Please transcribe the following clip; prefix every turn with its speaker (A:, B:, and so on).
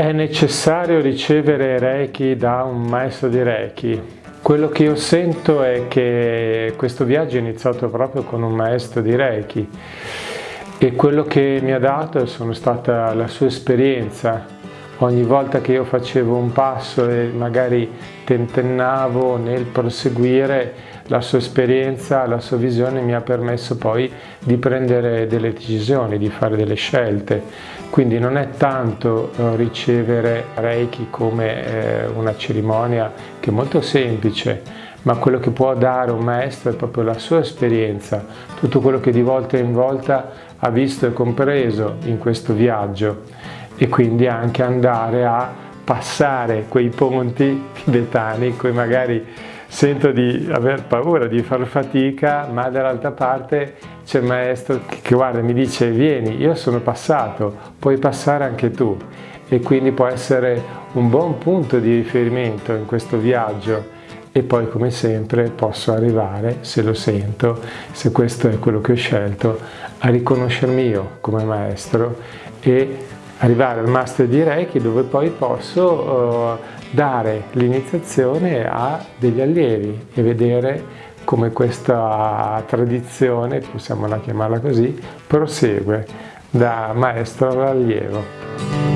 A: È necessario ricevere Reiki da un maestro di Reiki? Quello che io sento è che questo viaggio è iniziato proprio con un maestro di Reiki e quello che mi ha dato sono stata la sua esperienza. Ogni volta che io facevo un passo e magari tentennavo nel proseguire, la sua esperienza, la sua visione mi ha permesso poi di prendere delle decisioni, di fare delle scelte. Quindi non è tanto eh, ricevere Reiki come eh, una cerimonia che è molto semplice, ma quello che può dare un maestro è proprio la sua esperienza, tutto quello che di volta in volta ha visto e compreso in questo viaggio e quindi anche andare a passare quei ponti tibetani in cui magari sento di aver paura, di far fatica, ma dall'altra parte c'è il maestro che guarda mi dice vieni, io sono passato, puoi passare anche tu. E quindi può essere un buon punto di riferimento in questo viaggio. E poi come sempre posso arrivare, se lo sento, se questo è quello che ho scelto, a riconoscermi io come maestro e arrivare al master di Reiki dove poi posso uh, dare l'iniziazione a degli allievi e vedere come questa tradizione, possiamo chiamarla così, prosegue da maestro all'allievo.